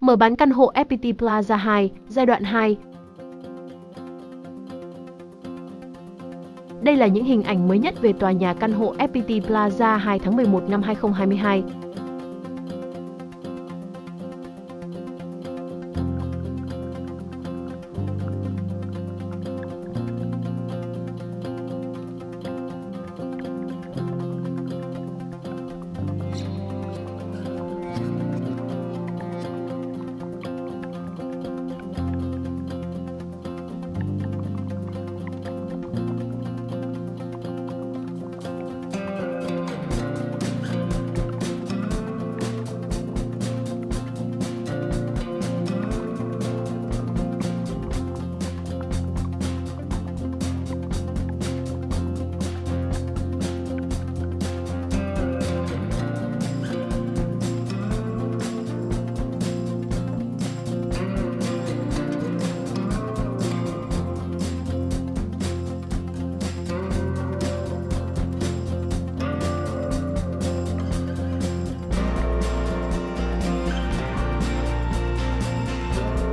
Mở bán căn hộ FPT Plaza 2, giai đoạn 2. Đây là những hình ảnh mới nhất về tòa nhà căn hộ FPT Plaza 2 tháng 11 năm 2022.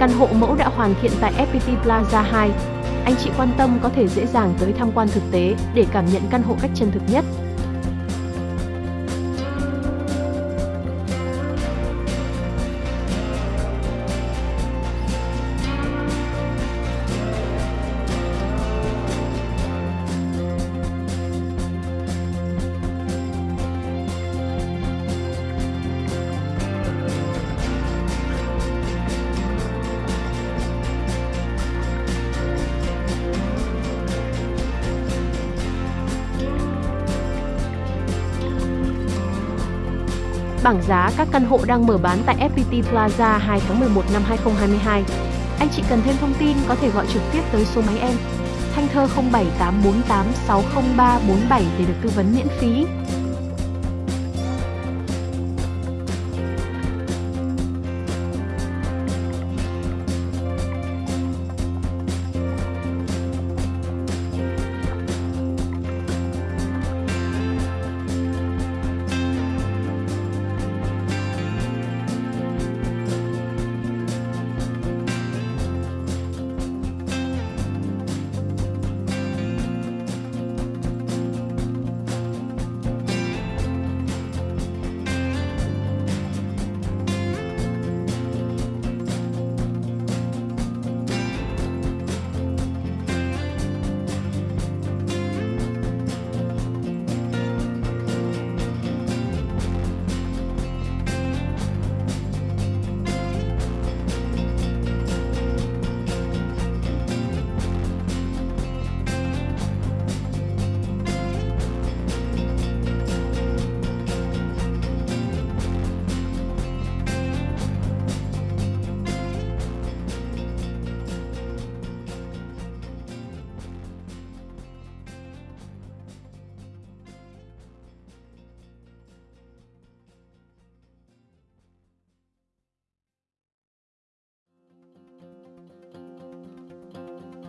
Căn hộ mẫu đã hoàn thiện tại FPT Plaza 2. Anh chị quan tâm có thể dễ dàng tới tham quan thực tế để cảm nhận căn hộ cách chân thực nhất. Bảng giá các căn hộ đang mở bán tại FPT Plaza 2 tháng 11 năm 2022. Anh chị cần thêm thông tin có thể gọi trực tiếp tới số máy em Thanh Thơ 0784860347 để được tư vấn miễn phí.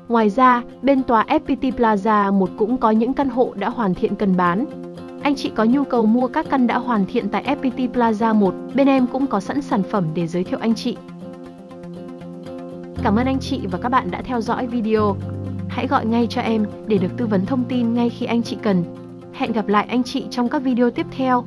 Ngoài ra, bên tòa FPT Plaza 1 cũng có những căn hộ đã hoàn thiện cần bán. Anh chị có nhu cầu mua các căn đã hoàn thiện tại FPT Plaza 1, bên em cũng có sẵn sản phẩm để giới thiệu anh chị. Cảm ơn anh chị và các bạn đã theo dõi video. Hãy gọi ngay cho em để được tư vấn thông tin ngay khi anh chị cần. Hẹn gặp lại anh chị trong các video tiếp theo.